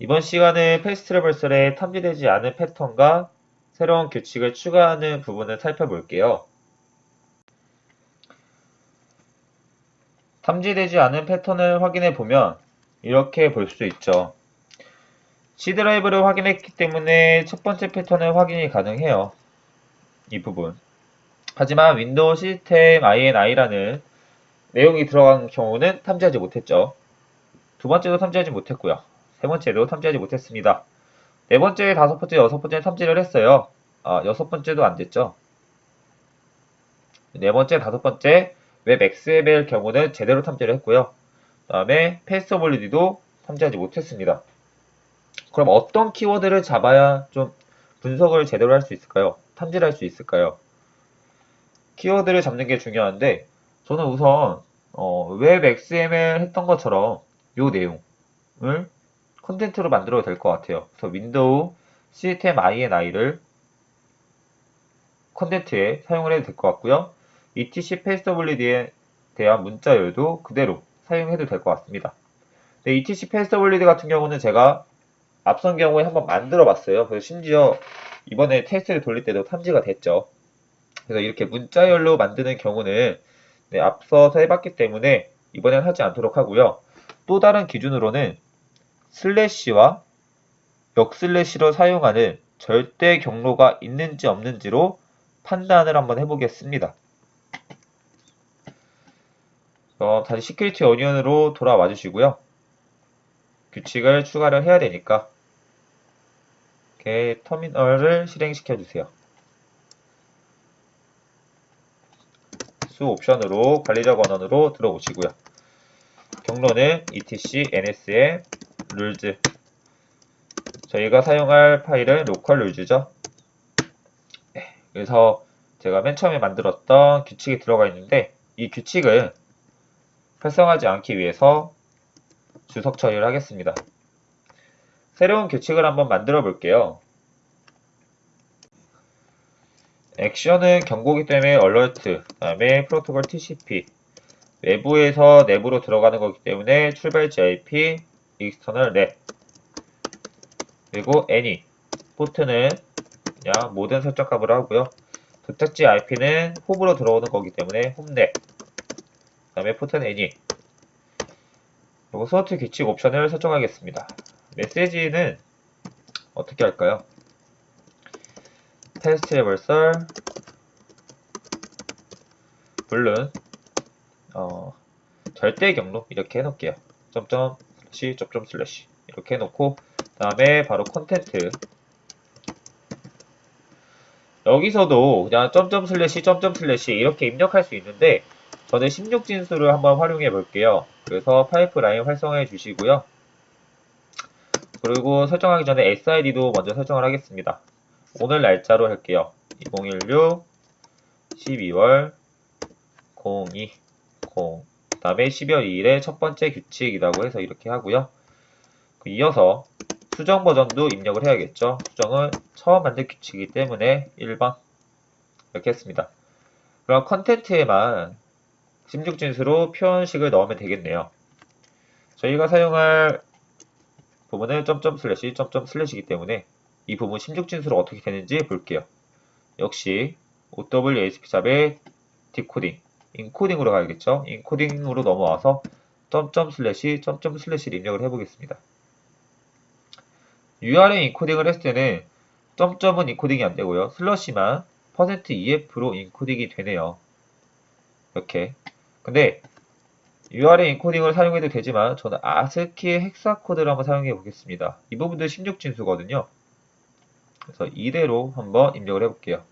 이번 시간에 path traversal에 탐지되지 않은 패턴과 새로운 규칙을 추가하는 부분을 살펴볼게요. 탐지되지 않은 패턴을 확인해 보면 이렇게 볼 수 있죠. C 드라이브를 확인했기 때문에 첫 번째 패턴은 확인이 가능해요. 이 부분. 하지만 윈도우 시스템 INI라는 내용이 들어간 경우는 탐지하지 못했죠. 두 번째도 탐지하지 못했고요. 세 번째도 탐지하지 못했습니다. 네 번째, 다섯 번째, 여섯 번째 탐지를 했어요. 아, 여섯 번째도 안 됐죠. 네 번째, 다섯 번째 웹 XML 경우는 제대로 탐지를 했고요. 그 다음에 패스터블리디도 탐지하지 못했습니다. 그럼 어떤 키워드를 잡아야 좀 분석을 제대로 할 수 있을까요? 탐지를 할 수 있을까요? 키워드를 잡는 게 중요한데 저는 우선 어, 웹 XML 했던 것처럼 이 내용을 content로 만들어도 될 것 같아요. 그래서 윈도우 시스템 INI를 content에 사용을 해도 될 것 같고요. etc passwd에 대한 문자열도 그대로 사용해도 될 것 같습니다. 네, etc passwd 같은 경우는 제가 앞선 경우에 한번 만들어 봤어요. 그래서 심지어 이번에 테스트를 돌릴 때도 탐지가 됐죠. 그래서 이렇게 문자열로 만드는 경우는 네, 앞서서 해봤기 때문에 이번엔 하지 않도록 하고요. 또 다른 기준으로는 슬래시와 역슬래시로 사용하는 절대 경로가 있는지 없는지로 판단을 한번 해보겠습니다. 어, 다시 Security Onion으로 돌아와 주시고요. 규칙을 추가를 해야 되니까 이렇게 터미널을 실행시켜 주세요. 수 옵션으로 관리자 권한으로 들어오시고요. 경로는 etc ns 의 rules 저희가 사용할 파일은 local rules죠. 네, 그래서 제가 맨 처음에 만들었던 규칙이 들어가 있는데 이 규칙을 활성하지 않기 위해서 주석 처리를 하겠습니다. 새로운 규칙을 한번 만들어 볼게요. 액션은 경고기 때문에 alert, 그 다음에 프로토콜 TCP, 외부에서 내부로 들어가는 거기 때문에 출발지 IP, external net, 그리고 any, 포트는 그냥 모든 설정 값을 하고요. 도착지 IP는 홈으로 들어오는 거기 때문에 홈넷, 그 다음에 포트는 any, 그리고 Snort 규칙 옵션을 설정하겠습니다. 메시지는 어떻게 할까요? path traversal 물론 어, 절대 경로 이렇게 해놓을게요. 점점 슬래시 점점 슬래시 이렇게 해놓고 다음에 바로 content 여기서도 그냥 점점 슬래시 점점 슬래시 이렇게 입력할 수 있는데 저는 16진수를 한번 활용해 볼게요. 그래서 파이프라인 활성화해 주시고요. 그리고 설정하기 전에 SID도 먼저 설정을 하겠습니다. 오늘 날짜로 할게요. 2016 12월 02 0 다음에 12월 2일에 첫 번째 규칙이라고 해서 이렇게 하고요. 그 이어서 수정 버전도 입력을 해야겠죠. 수정은 처음 만든 규칙이기 때문에 1번 이렇게 했습니다. 그럼 content에만 16진수로 표현식을 넣으면 되겠네요. 저희가 사용할 부분은 점점 슬래시 점점 슬래시이기 때문에 이 부분 16진수로 어떻게 되는지 볼게요. 역시 OWASP ZAP의 decoding, encoding으로 가야겠죠. encoding으로 넘어와서 점점 슬래시 점점 슬래시를 입력을 해보겠습니다. URL 인코딩을 했을 때는 점점은 인코딩이 안 되고요. 슬러시만 %EF로 인코딩이 되네요. 이렇게. 근데 URL 인코딩을 사용해도 되지만 저는 아스키의 헥사 코드를 한번 사용해 보겠습니다. 이 부분도 16진수거든요. 그래서 이대로 한번 입력을 해볼게요.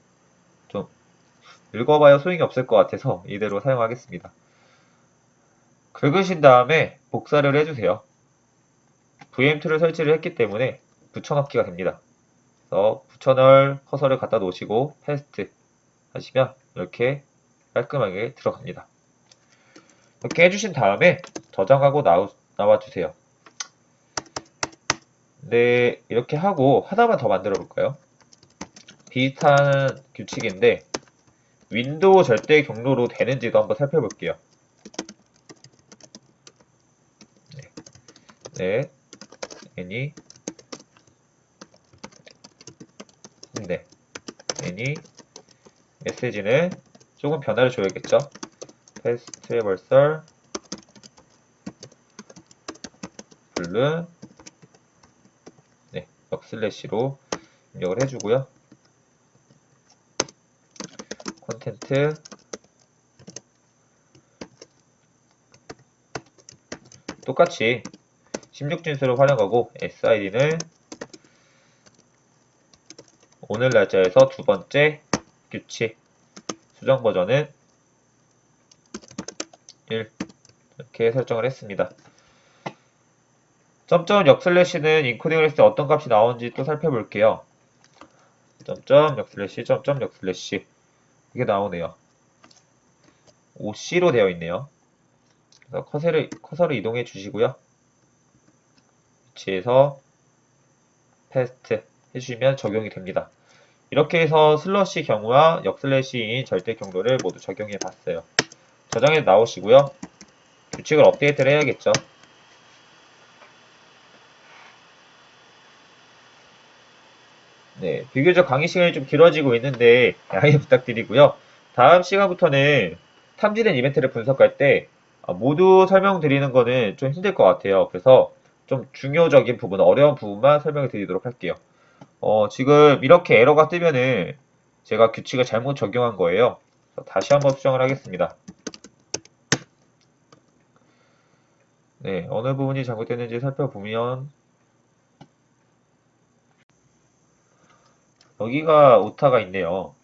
좀 읽어봐야 소용이 없을 것 같아서 이대로 사용하겠습니다. 긁으신 다음에 복사를 해주세요. VM 툴을 설치를 했기 때문에 붙여넣기가 됩니다. 그래서 붙여넣을 커서를 갖다 놓으시고 paste 하시면 이렇게 깔끔하게 들어갑니다. 이렇게 해주신 다음에 저장하고 나우, 나와주세요. 네, 이렇게 하고 하나만 더 만들어 볼까요? 비슷한 규칙인데 윈도우 절대 경로로 되는지도 한번 살펴볼게요. 네, any, 네, any, 네. 메시지는 조금 변화를 줘야겠죠. path traversal, 블루, 네, 역슬래시로 입력을 해주고요. content 똑같이 16진수를 활용하고 SID는 오늘 날짜에서 두 번째 규칙 수정 버전은 1 이렇게 설정을 했습니다. 점점 역슬래시는 인코딩을 했을 때 어떤 값이 나오는지 또 살펴볼게요. 점점 역슬래시 점점 역슬래시 이게 나오네요. OC로 되어 있네요. 그래서 커서를, 커서를 이동해 주시고요. 위치에서 paste 해주시면 적용이 됩니다. 이렇게 해서 슬래시 경우와 역슬래시인 절대 경로를 모두 적용해 봤어요. 저장해 나오시고요. 규칙을 업데이트를 해야겠죠. 네, 비교적 강의 시간이 좀 길어지고 있는데 양해 부탁드리고요. 다음 시간부터는 탐지된 이벤트를 분석할 때 아, 모두 설명드리는 거는 좀 힘들 것 같아요. 그래서 좀 중요적인 부분, 어려운 부분만 설명을 드리도록 할게요. 어, 지금 이렇게 에러가 뜨면은 제가 규칙을 잘못 적용한 거예요. 다시 한번 수정을 하겠습니다. 네, 어느 부분이 잘못됐는지 살펴보면 여기가 오타가 있네요.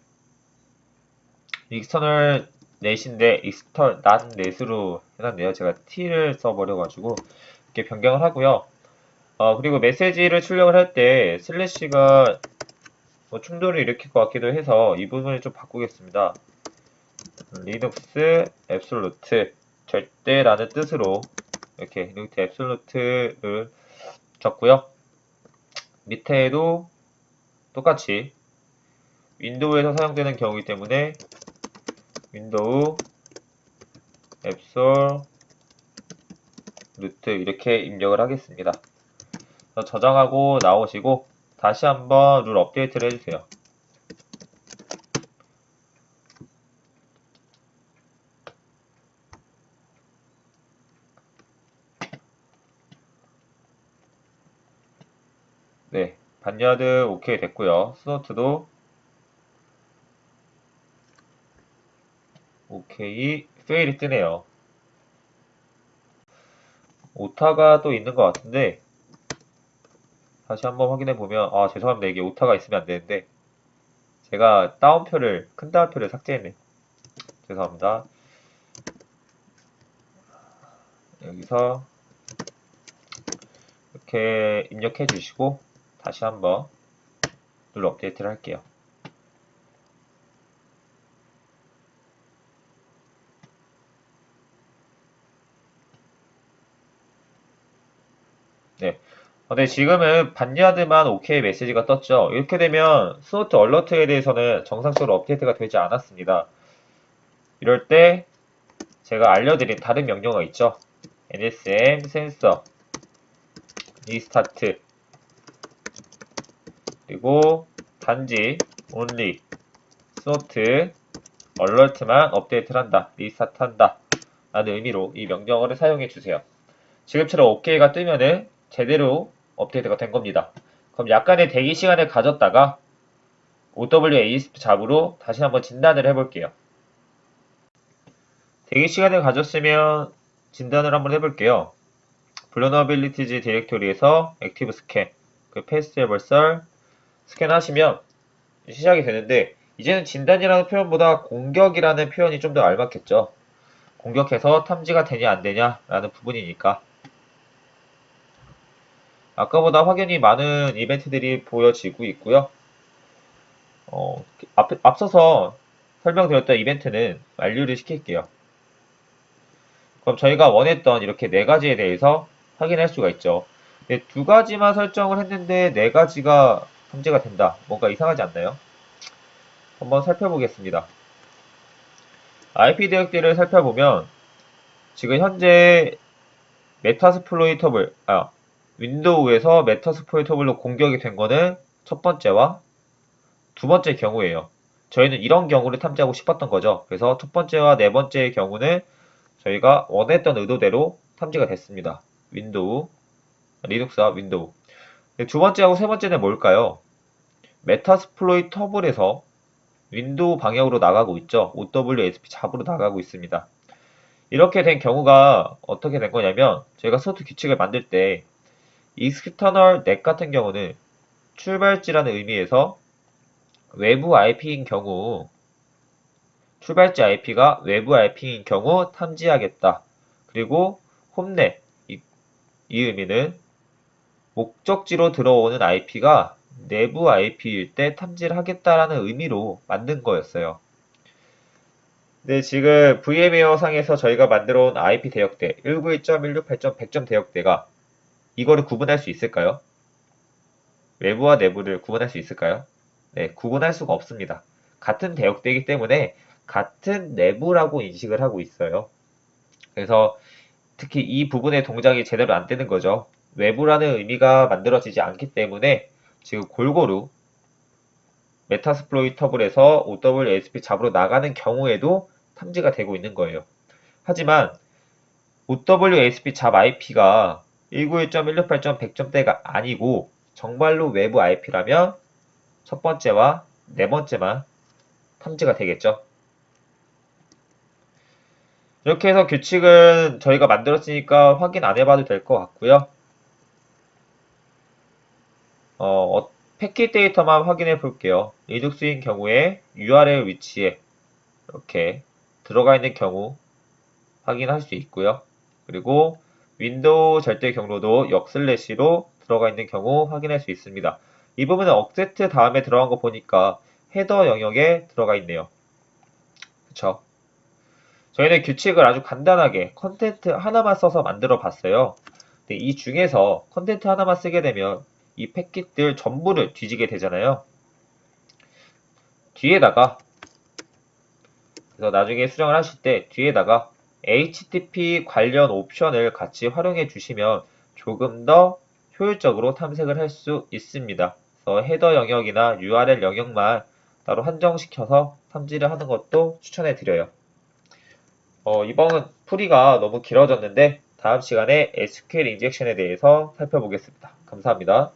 external net인데 externan net으로 해놨네요. 제가 t를 써버려가지고 이렇게 변경을 하고요. 어, 그리고 메시지를 출력을 할 때 슬래시가 뭐 충돌을 일으킬 것 같기도 해서 이 부분을 좀 바꾸겠습니다. 리눅스 absolute 절대라는 뜻으로 이렇게 리눅스 absolute를 적고요. 밑에도 똑같이 윈도우에서 사용되는 경우이기 때문에 윈도우 absolute 이렇게 입력을 하겠습니다. 저장하고 나오시고 다시 한번 룰 업데이트를 해주세요. 네, Barnyard 오케이 됐고요. Snort도 오케이 fail이 뜨네요. 오타가 또 있는 것 같은데 다시 한번 확인해 보면 아 죄송합니다 이게 오타가 있으면 안 되는데 제가 따옴표를 큰 따옴표를 삭제했네 죄송합니다 여기서 이렇게 입력해 주시고 다시 한번 룰 업데이트를 할게요 네. 근데 지금은 Barnyard만 OK 메시지가 떴죠. 이렇게 되면 Snort alert에 대해서는 정상적으로 업데이트가 되지 않았습니다. 이럴 때 제가 알려드린 다른 명령어 있죠. nsm sensor restart 그리고 단지 only Snort alert만 업데이트를 한다. restart 한다. 라는 의미로 이 명령어를 사용해 주세요. 지금처럼 OK가 뜨면은 제대로 업데이트가 된 겁니다. 그럼 약간의 대기 시간을 가졌다가 OWASP ZAP으로 다시 한번 진단을 해볼게요. 대기 시간을 가졌으면 진단을 한번 해볼게요. vulnerabilities 디렉토리에서 active scan, 그 path traversal 스캔 하시면 시작이 되는데 이제는 진단이라는 표현보다 공격이라는 표현이 좀 더 알맞겠죠. 공격해서 탐지가 되냐 안 되냐 라는 부분이니까 아까보다 확연히 많은 이벤트들이 보여지고 있고요. 어, 앞, 앞서서 설명드렸던 이벤트는 만료를 시킬게요. 그럼 저희가 원했던 이렇게 네 가지에 대해서 확인할 수가 있죠. 네, 두 가지만 설정을 했는데 네 가지가 탐지가 된다. 뭔가 이상하지 않나요? 한번 살펴보겠습니다. IP 대역들을 살펴보면 지금 현재 Metasploitable, 아, 윈도우에서 Metasploitable로 공격이 된 거는 첫 번째와 두 번째 경우예요. 저희는 이런 경우를 탐지하고 싶었던 거죠. 그래서 첫 번째와 네 번째의 경우는 저희가 원했던 의도대로 탐지가 됐습니다. 윈도우, 리눅스와 윈도우. 네, 두 번째하고 세 번째는 뭘까요? Metasploitable에서 윈도우 방향으로 나가고 있죠. OWASP ZAP으로 나가고 있습니다. 이렇게 된 경우가 어떻게 된 거냐면 저희가 Snort 규칙을 만들 때 external net 같은 경우는 출발지라는 의미에서 외부 IP인 경우 출발지 IP가 외부 IP인 경우 탐지하겠다. 그리고 홈넷 이, 이 의미는 목적지로 들어오는 IP가 내부 IP일 때 탐지를 하겠다라는 의미로 만든 거였어요. 네, 지금 VM웨어 상에서 저희가 만들어 온 IP 대역대 191.168.100점 대역대가 이거를 구분할 수 있을까요? 외부와 내부를 구분할 수 있을까요? 네, 구분할 수가 없습니다. 같은 대역대이기 때문에 같은 내부라고 인식을 하고 있어요. 그래서 특히 이 부분의 동작이 제대로 안 되는 거죠. 외부라는 의미가 만들어지지 않기 때문에 지금 골고루 메타스플로이 터블에서 OWASP 잡으로 나가는 경우에도 탐지가 되고 있는 거예요. 하지만 OWASP 잡 IP가 191.168.100점대가 아니고 정말로 외부 IP라면 첫 번째와 네 번째만 탐지가 되겠죠. 이렇게 해서 규칙은 저희가 만들었으니까 확인 안 해봐도 될 것 같고요. 어, 어, 패킷 데이터만 확인해 볼게요. 리눅스인 경우에 URL 위치에 이렇게 들어가 있는 경우 확인할 수 있고요. 그리고 윈도우 절대 경로도 역슬래시로 들어가 있는 경우 확인할 수 있습니다. 이 부분은 accept 다음에 들어간 거 보니까 헤더 영역에 들어가 있네요. 그쵸? 저희는 규칙을 아주 간단하게 content 하나만 써서 만들어 봤어요. 근데 이 중에서 content 하나만 쓰게 되면 이 패킷들 전부를 뒤지게 되잖아요. 뒤에다가 그래서 나중에 수정을 하실 때 뒤에다가 HTTP 관련 옵션을 같이 활용해 주시면 조금 더 효율적으로 탐색을 할 수 있습니다. 그래서 헤더 영역이나 URL 영역만 따로 한정시켜서 탐지를 하는 것도 추천해 드려요. 어, 이번 풀이가 너무 길어졌는데 다음 시간에 SQL 인젝션에 대해서 살펴보겠습니다. 감사합니다.